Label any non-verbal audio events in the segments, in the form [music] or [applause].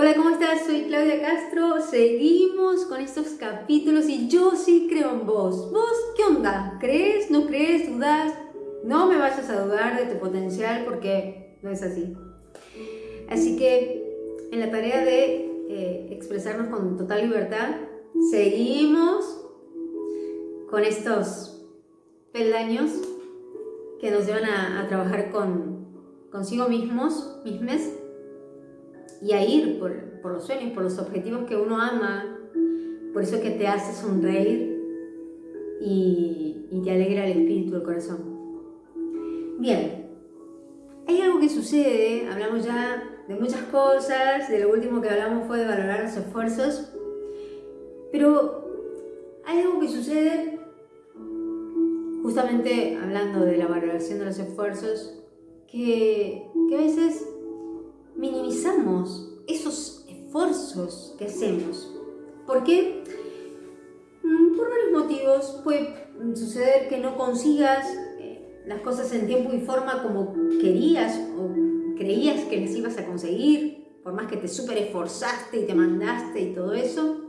Hola, ¿cómo estás? Soy Claudia Castro. Seguimos con estos capítulos y yo sí creo en vos. ¿Vos qué onda? ¿Crees? ¿No crees? ¿Dudas? No me vayas a dudar de tu potencial porque no es así. Así que en la tarea de eh, expresarnos con total libertad, seguimos con estos peldaños que nos llevan a, trabajar con consigo mismos, mismes, y a ir por, por, los sueños, por los objetivos que uno ama, por eso que te hace sonreír y, y te alegra el espíritu, el corazón. Bien, hay algo que sucede, hablamos ya de muchas cosas, de lo último que hablamos fue de valorar los esfuerzos, pero hay algo que sucede justamente hablando de la valoración de los esfuerzos, que, que a veces minimizamos esos esfuerzos que hacemos. ¿Por qué? Mm, por varios motivos. Puede suceder que no consigas eh, las cosas en tiempo y forma como querías o creías que las ibas a conseguir, por más que te súper esforzaste y te mandaste y todo eso.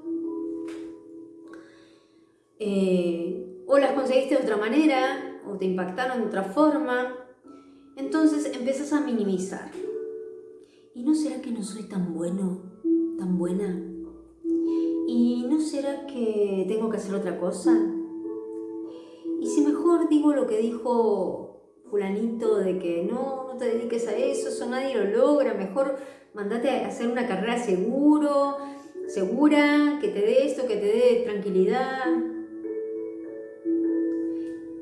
Eh, o las conseguiste de otra manera, o te impactaron de otra forma. Entonces empiezas a minimizar. ¿Y no será que no soy tan bueno, tan buena? ¿Y no será que tengo que hacer otra cosa? ¿Y si mejor digo lo que dijo fulanito de que no, no te dediques a eso, eso nadie lo logra, mejor mandate a hacer una carrera seguro, segura, que te dé esto, que te dé tranquilidad?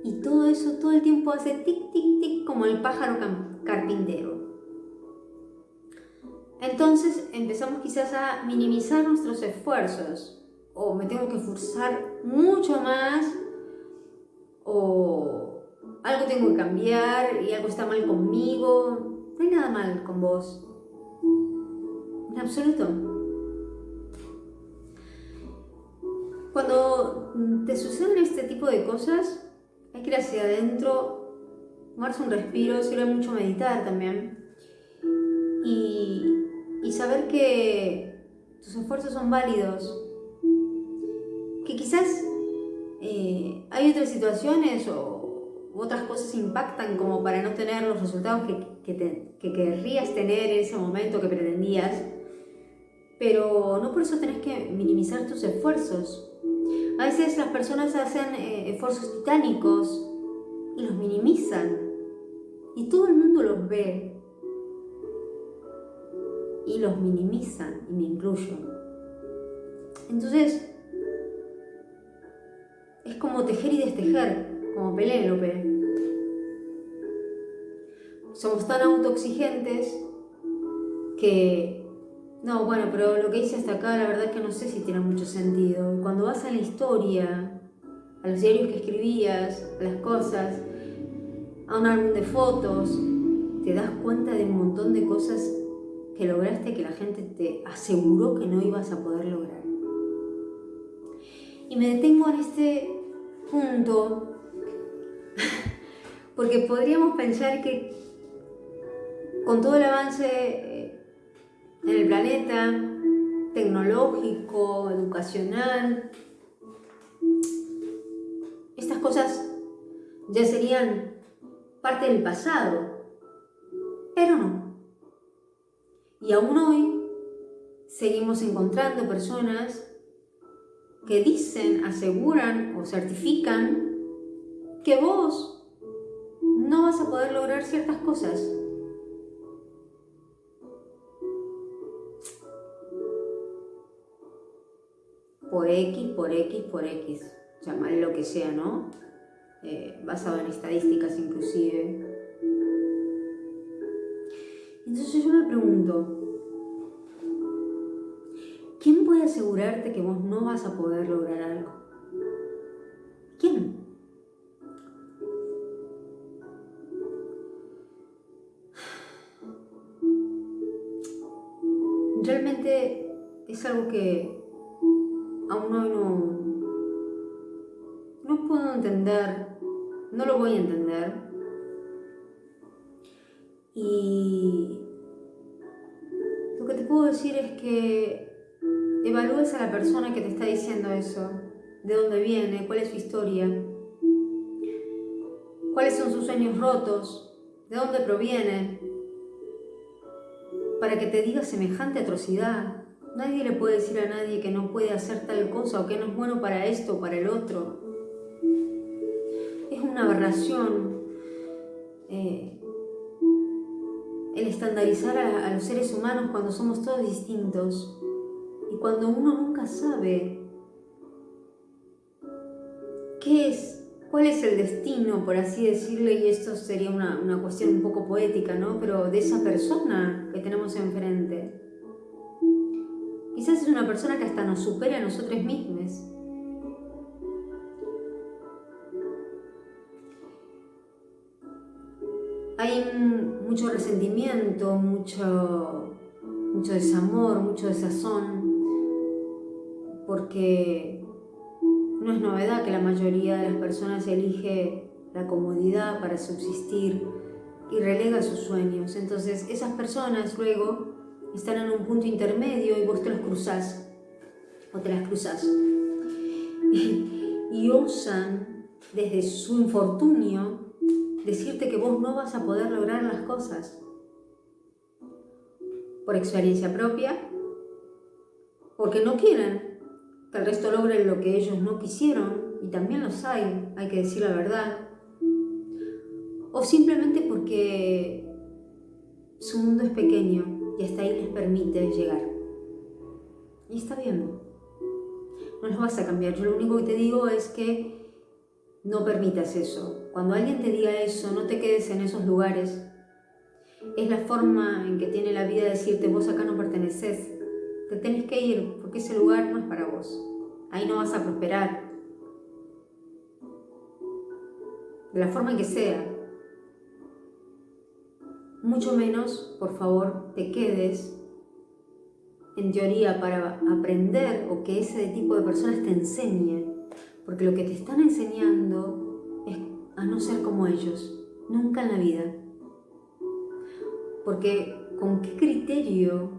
Y todo eso todo el tiempo hace tic, tic, tic como el pájaro carpintero. Entonces empezamos quizás a minimizar nuestros esfuerzos o me tengo que esforzar mucho más o algo tengo que cambiar y algo está mal conmigo. No hay nada mal con vos. En absoluto. Cuando te suceden este tipo de cosas, hay que ir hacia adentro, tomarse un respiro, sirve mucho meditar también. Y y saber que tus esfuerzos son válidos, que quizás eh, hay otras situaciones o otras cosas impactan como para no tener los resultados que, que, querrías tener en ese momento que pretendías, pero no por eso tenés que minimizar tus esfuerzos. A veces las personas hacen eh, esfuerzos titánicos y los minimizan y todo el mundo los ve y los minimizan, y me incluyo. Entonces, es como tejer y destejer, como Pelélope. Somos tan autoexigentes que, no, bueno, pero lo que hice hasta acá, la verdad es que no sé si tiene mucho sentido. Cuando vas a la historia, a los diarios que escribías, a las cosas, a un álbum de fotos, te das cuenta de un montón de cosas que lograste que la gente te aseguró que no ibas a poder lograr. Y me detengo en este punto [laughs] porque podríamos pensar que con todo el avance eh, en el planeta, tecnológico, educacional, estas cosas ya serían parte del pasado, pero no. Y aún hoy seguimos encontrando personas que dicen, aseguran o certifican que vos no vas a poder lograr ciertas cosas. Por X, por X, por X, llamarle lo que sea, ¿no? Eh, basado en estadísticas inclusive. Pregunto, ¿quién puede asegurarte que vos no vas a poder lograr algo? ¿Quién? Realmente es algo que aún hoy no, no puedo entender, no lo voy a entender, puedo decir es que evalúes a la persona que te está diciendo eso, de dónde viene, cuál es su historia, cuáles son sus sueños rotos, de dónde proviene, para que te diga semejante atrocidad. Nadie le puede decir a nadie que no puede hacer tal cosa o que no es bueno para esto o para el otro. Es una aberración eh, el estandarizar a, a los seres humanos cuando somos todos distintos y cuando uno nunca sabe qué es cuál es el destino, por así decirle, y esto sería una, una, cuestión un poco poética, ¿no? Pero de esa persona que tenemos enfrente. Quizás es una persona que hasta nos supera a nosotros mismos. Mucho resentimiento, mucho, mucho desamor, mucho desazón, porque no es novedad que la mayoría de las personas elige la comodidad para subsistir y relega sus sueños. Entonces esas personas luego están en un punto intermedio y vos te los cruzás o te las cruzás [laughs] y, osan desde su infortunio decirte que vos no vas a poder lograr las cosas por experiencia propia, porque no quieren, que el resto logre lo que ellos no quisieron, y también los hay, hay que decir la verdad, o simplemente porque su mundo es pequeño y hasta ahí les permite llegar. Y está bien, no los vas a cambiar, yo lo único que te digo es que no permitas eso. Cuando alguien te diga eso, no te quedes en esos lugares. Es la forma en que tiene la vida de decirte, vos acá no perteneces, te tenés que ir porque ese lugar no es para vos. Ahí no vas a prosperar. De la forma en que sea. Mucho menos, por favor, te quedes en teoría para aprender o que ese tipo de personas te enseñen. Porque lo que te están enseñando es a no ser como ellos. Nunca en la vida. Porque ¿con qué criterio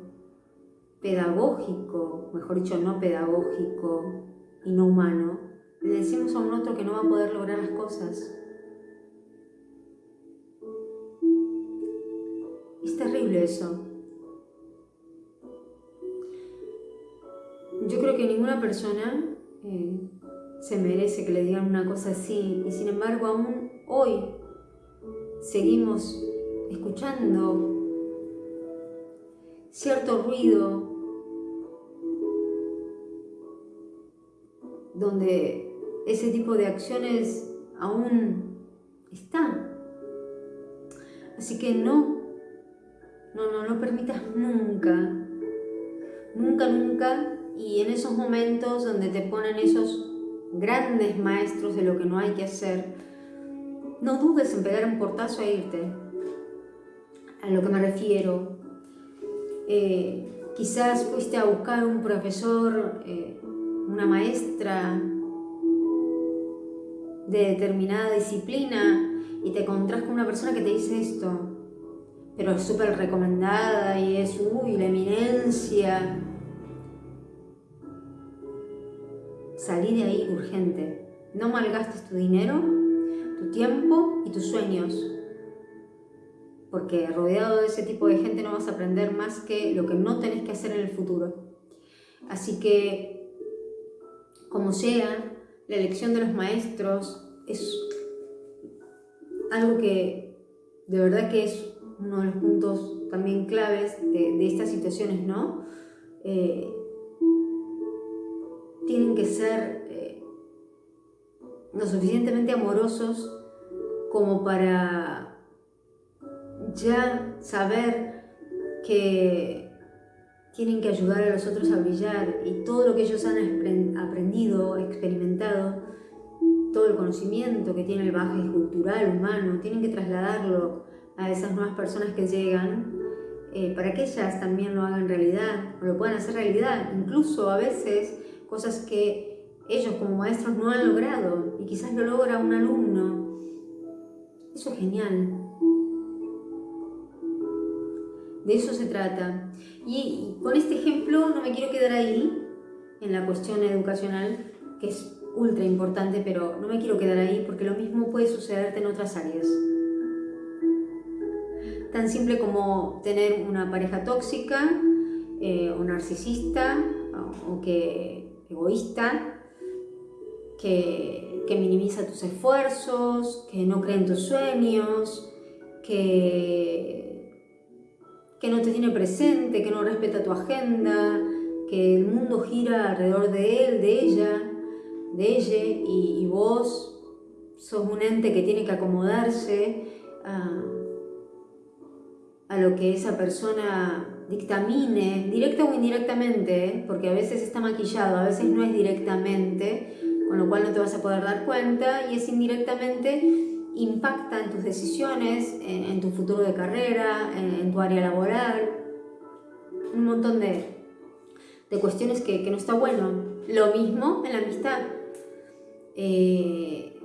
pedagógico, mejor dicho, no pedagógico y no humano, le decimos a un otro que no va a poder lograr las cosas. Es terrible eso. Yo creo que ninguna persona eh, se merece que le digan una cosa así y sin embargo aún hoy seguimos escuchando cierto ruido donde ese tipo de acciones aún está. Así que no, no, no lo permitas nunca, nunca, nunca, y en esos momentos donde te ponen esos grandes maestros de lo que no hay que hacer, no dudes en pegar un portazo e irte. A lo que me refiero, eh, quizás fuiste a buscar un profesor eh, una maestra de determinada disciplina y te encontrás con una persona que te dice esto, pero es súper recomendada y es, uy, la eminencia. Salí de ahí urgente. No malgastes tu dinero, tu tiempo y tus sueños. Porque rodeado de ese tipo de gente no vas a aprender más que lo que no tenés que hacer en el futuro. Así que como sea, la elección de los maestros es algo que de verdad que es uno de los puntos también claves de, estas situaciones, ¿no? Eh, lo suficientemente amorosos como para ya saber que tienen que ayudar a los otros a brillar y todo lo que ellos han aprendido, experimentado, todo el conocimiento que tiene el bagaje cultural, humano, tienen que trasladarlo a esas nuevas personas que llegan eh, para que ellas también lo hagan realidad, o lo puedan hacer realidad, incluso a veces cosas que ellos como maestros no han logrado y quizás lo logra un alumno. Eso es genial. De eso se trata. Y, con este ejemplo no me quiero quedar ahí, en la cuestión educacional, que es ultra importante, pero no me quiero quedar ahí porque lo mismo puede sucederte en otras áreas. Tan simple como tener una pareja tóxica eh, o narcisista o, que egoísta, que, minimiza tus esfuerzos, que no cree en tus sueños, que, que no te tiene presente, que no respeta tu agenda, que el mundo gira alrededor de él, de ella, de ella, y, vos sos un ente que tiene que acomodarse a, a lo que esa persona dictamine, directa o indirectamente, ¿eh? porque a veces está maquillado, a veces no es directamente, con lo cual no te vas a poder dar cuenta, y es indirectamente impacta en tus decisiones, en, tu futuro de carrera, en, tu área laboral, un montón de, de cuestiones que, no está bueno. Lo mismo en la amistad. Eh,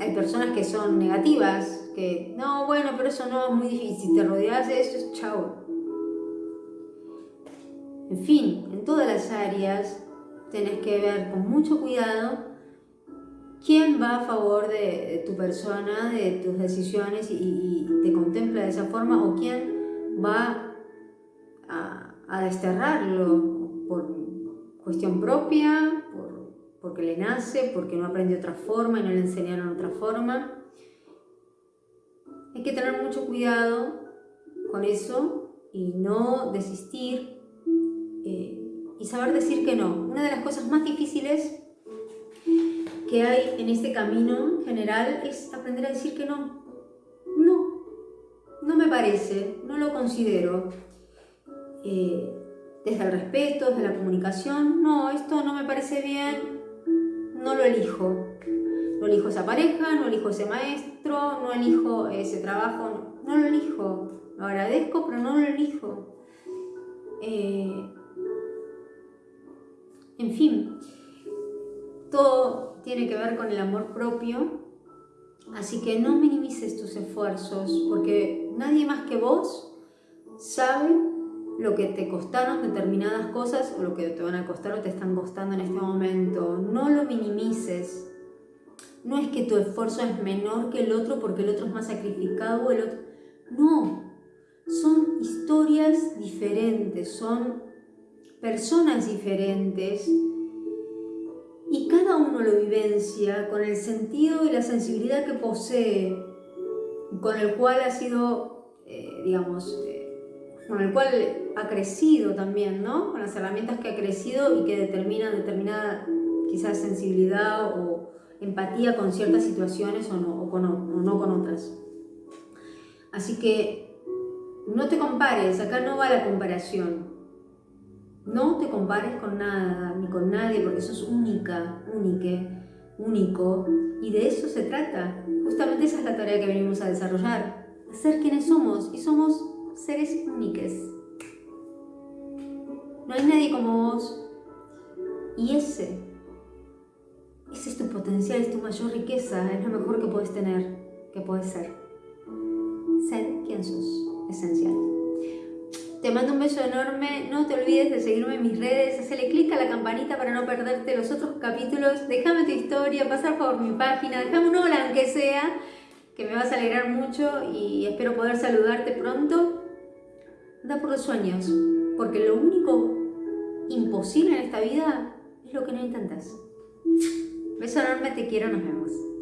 hay personas que son negativas, que no, bueno, pero eso no es muy difícil, si te rodeas de eso, chao. En fin, en todas las áreas tenés que ver con mucho cuidado quién va a favor de, tu persona, de tus decisiones y, te contempla de esa forma o quién va a, desterrarlo por cuestión propia, porque le nace, porque no aprendió otra forma y no le enseñaron otra forma. Hay que tener mucho cuidado con eso y no desistir eh, y saber decir que no. Una de las cosas más difíciles que hay en este camino general es aprender a decir que no. No, no me parece, no lo considero. Eh, desde el respeto, desde la comunicación, no, esto no me parece bien, no lo elijo. No elijo esa pareja, no elijo ese maestro, no elijo ese trabajo, no, lo elijo. Lo agradezco, pero no lo elijo. Eh, en fin, todo tiene que ver con el amor propio, así que no minimices tus esfuerzos, porque nadie más que vos sabe lo que te costaron determinadas cosas o lo que te van a costar o te están costando en este momento. No lo minimices. No es que tu esfuerzo es menor que el otro porque el otro es más sacrificado o el otro... No, son historias diferentes, son personas diferentes y cada uno lo vivencia con el sentido y la sensibilidad que posee, con el cual ha sido, eh, digamos, eh, con el cual ha crecido también, ¿no? Con las herramientas que ha crecido y que determinan determinada quizás sensibilidad o empatía con ciertas situaciones o no, con, o no con otras. Así que no te compares, acá no va la comparación. No te compares con nada, ni con nadie, porque sos única, únique, único. Y de eso se trata. Justamente esa es la tarea que venimos a desarrollar. Ser quienes somos. Y somos seres únicos. No hay nadie como vos. Y ese, ese es tu potencial, es tu mayor riqueza, es lo mejor que puedes tener, que puedes ser. Ser quien sos, esencial. Te mando un beso enorme, no te olvides de seguirme en mis redes, hacerle clic a la campanita para no perderte los otros capítulos, déjame tu historia, pasar por mi página, déjame un hola aunque sea, que me vas a alegrar mucho y espero poder saludarte pronto. Da por los sueños, porque lo único imposible en esta vida es lo que no intentas. Beso enorme, te quiero, nos vemos.